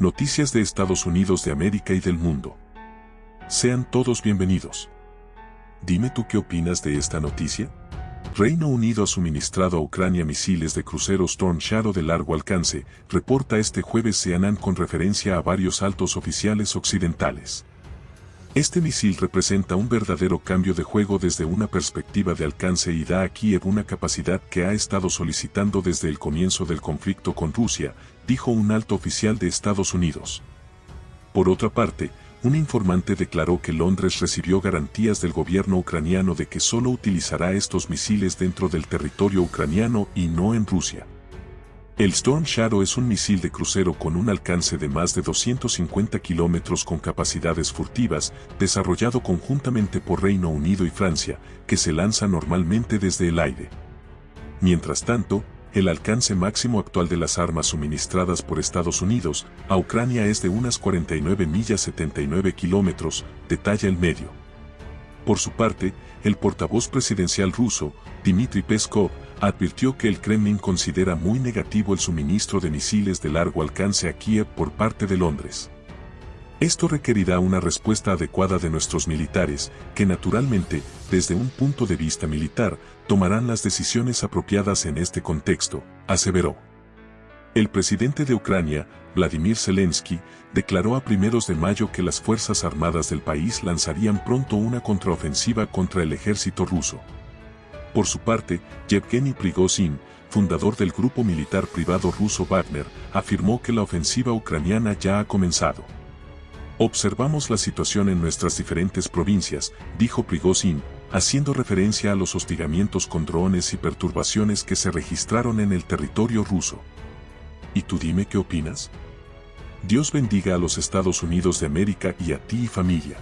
Noticias de Estados Unidos de América y del mundo. Sean todos bienvenidos. Dime tú qué opinas de esta noticia. Reino Unido ha suministrado a Ucrania misiles de crucero Storm Shadow de largo alcance, reporta este jueves CNN con referencia a varios altos oficiales occidentales. Este misil representa un verdadero cambio de juego desde una perspectiva de alcance y da a Kiev una capacidad que ha estado solicitando desde el comienzo del conflicto con Rusia, dijo un alto oficial de Estados Unidos. Por otra parte, un informante declaró que Londres recibió garantías del gobierno ucraniano de que solo utilizará estos misiles dentro del territorio ucraniano y no en Rusia. El Storm Shadow es un misil de crucero con un alcance de más de 250 kilómetros con capacidades furtivas, desarrollado conjuntamente por Reino Unido y Francia, que se lanza normalmente desde el aire. Mientras tanto, el alcance máximo actual de las armas suministradas por Estados Unidos a Ucrania es de unas 49 millas 79 kilómetros, detalla el medio. Por su parte, el portavoz presidencial ruso, Dmitry Peskov, advirtió que el Kremlin considera muy negativo el suministro de misiles de largo alcance a Kiev por parte de Londres. Esto requerirá una respuesta adecuada de nuestros militares, que naturalmente, desde un punto de vista militar, tomarán las decisiones apropiadas en este contexto, aseveró. El presidente de Ucrania, Vladimir Zelensky, declaró a primeros de mayo que las Fuerzas Armadas del país lanzarían pronto una contraofensiva contra el ejército ruso. Por su parte, Yevgeny Prigozhin, fundador del grupo militar privado ruso Wagner, afirmó que la ofensiva ucraniana ya ha comenzado. Observamos la situación en nuestras diferentes provincias, dijo Prigozhin, haciendo referencia a los hostigamientos con drones y perturbaciones que se registraron en el territorio ruso. ¿Y tú dime qué opinas? Dios bendiga a los Estados Unidos de América y a ti y familia.